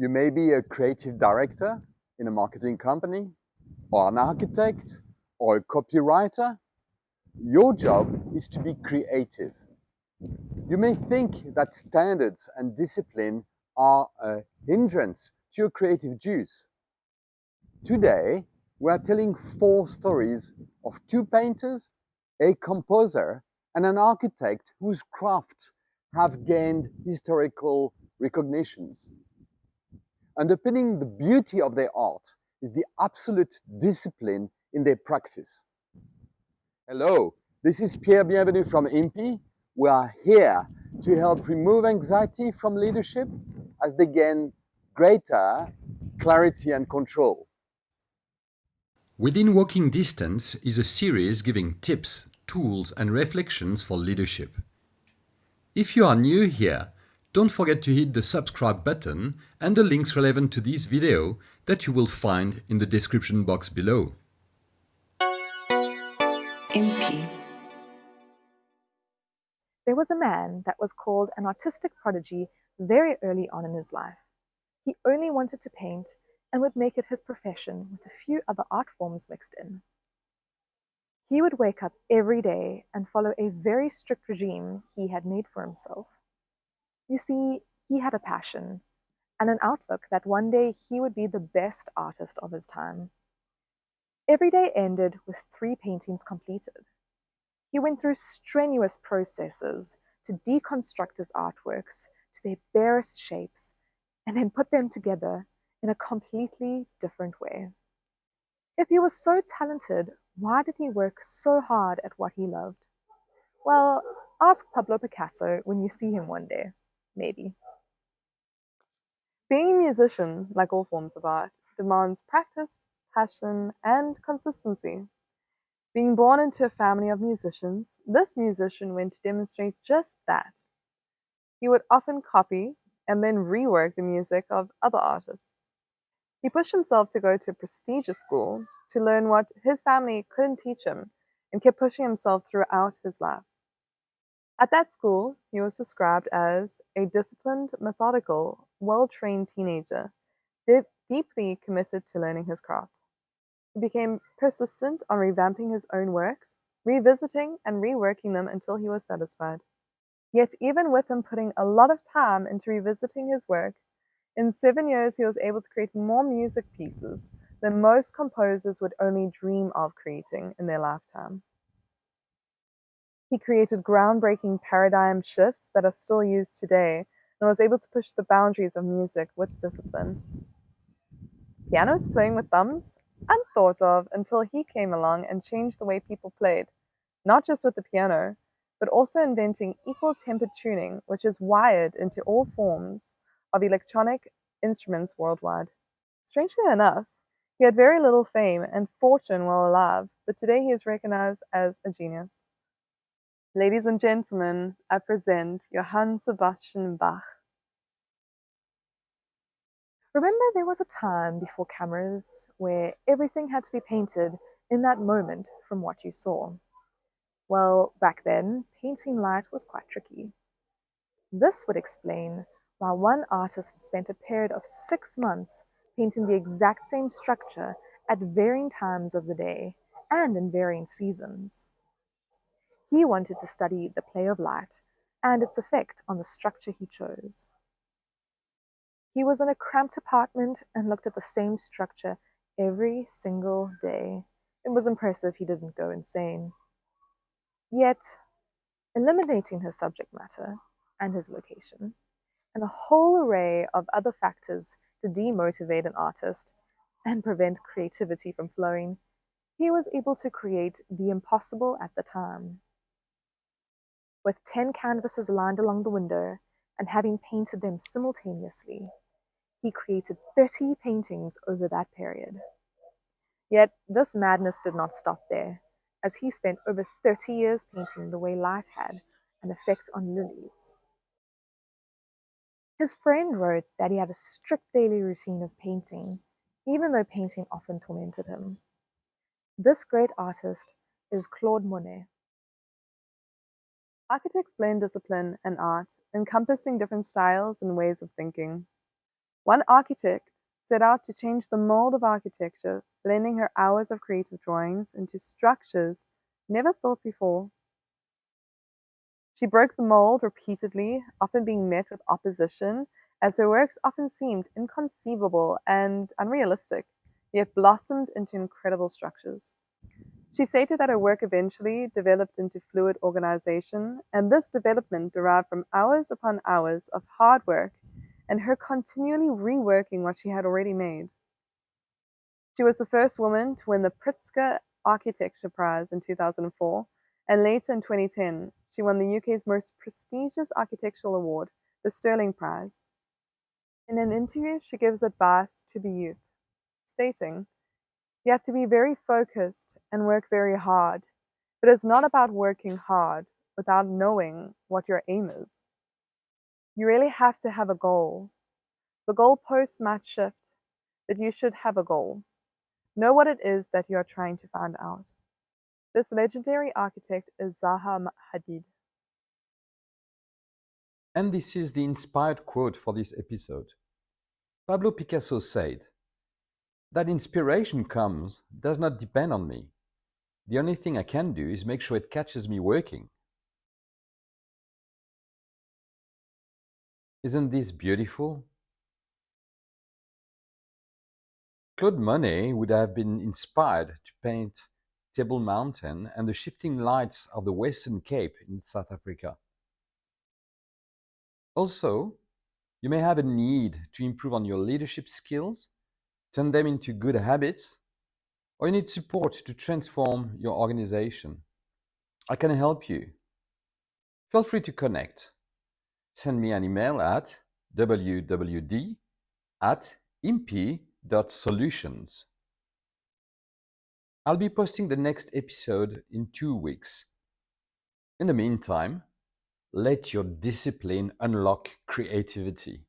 You may be a creative director in a marketing company, or an architect, or a copywriter. Your job is to be creative. You may think that standards and discipline are a hindrance to your creative juice. Today, we are telling four stories of two painters, a composer, and an architect whose crafts have gained historical recognitions. Underpinning the beauty of their art is the absolute discipline in their praxis. Hello, this is Pierre Bienvenu from IMPI. We are here to help remove anxiety from leadership as they gain greater clarity and control. Within Walking Distance is a series giving tips, tools and reflections for leadership. If you are new here, don't forget to hit the subscribe button and the links relevant to this video that you will find in the description box below. IMPI. There was a man that was called an artistic prodigy very early on in his life. He only wanted to paint and would make it his profession with a few other art forms mixed in. He would wake up every day and follow a very strict regime he had made for himself. You see, he had a passion and an outlook that one day he would be the best artist of his time. Every day ended with three paintings completed. He went through strenuous processes to deconstruct his artworks to their barest shapes and then put them together in a completely different way. If he was so talented, why did he work so hard at what he loved? Well, ask Pablo Picasso when you see him one day, maybe. Being a musician, like all forms of art, demands practice, passion, and consistency. Being born into a family of musicians, this musician went to demonstrate just that. He would often copy and then rework the music of other artists. He pushed himself to go to a prestigious school to learn what his family couldn't teach him and kept pushing himself throughout his life. At that school, he was described as a disciplined, methodical, well trained teenager, deeply committed to learning his craft. He became persistent on revamping his own works, revisiting and reworking them until he was satisfied. Yet, even with him putting a lot of time into revisiting his work, in seven years, he was able to create more music pieces than most composers would only dream of creating in their lifetime. He created groundbreaking paradigm shifts that are still used today and was able to push the boundaries of music with discipline. Pianos playing with thumbs? Unthought of until he came along and changed the way people played, not just with the piano, but also inventing equal tempered tuning, which is wired into all forms of electronic instruments worldwide. Strangely enough, he had very little fame and fortune while alive, but today he is recognized as a genius. Ladies and gentlemen, I present Johann Sebastian Bach. Remember, there was a time before cameras where everything had to be painted in that moment from what you saw. Well, back then, painting light was quite tricky. This would explain why one artist spent a period of six months painting the exact same structure at varying times of the day and in varying seasons. He wanted to study the play of light and its effect on the structure he chose. He was in a cramped apartment and looked at the same structure every single day. It was impressive he didn't go insane. Yet, eliminating his subject matter and his location, and a whole array of other factors to demotivate an artist and prevent creativity from flowing, he was able to create the impossible at the time. With 10 canvases lined along the window and having painted them simultaneously, he created 30 paintings over that period. Yet this madness did not stop there, as he spent over 30 years painting the way light had an effect on lilies. His friend wrote that he had a strict daily routine of painting, even though painting often tormented him. This great artist is Claude Monet. Architects blend discipline and art, encompassing different styles and ways of thinking. One architect set out to change the mold of architecture, blending her hours of creative drawings into structures never thought before. She broke the mold repeatedly, often being met with opposition, as her works often seemed inconceivable and unrealistic, yet blossomed into incredible structures. She stated that her work eventually developed into fluid organization, and this development derived from hours upon hours of hard work and her continually reworking what she had already made. She was the first woman to win the Pritzker Architecture Prize in 2004, and later in 2010, she won the UK's most prestigious architectural award, the Stirling Prize. In an interview, she gives advice to the youth, stating, You have to be very focused and work very hard, but it's not about working hard without knowing what your aim is. You really have to have a goal. The goalposts might shift, but you should have a goal. Know what it is that you are trying to find out. This legendary architect is Zaha Hadid. And this is the inspired quote for this episode. Pablo Picasso said, That inspiration comes does not depend on me. The only thing I can do is make sure it catches me working. Isn't this beautiful? Claude Monet would have been inspired to paint Table Mountain and the shifting lights of the Western Cape in South Africa. Also, you may have a need to improve on your leadership skills, turn them into good habits, or you need support to transform your organization. I can help you. Feel free to connect send me an email at wwd at impi.solutions. I'll be posting the next episode in two weeks. In the meantime, let your discipline unlock creativity.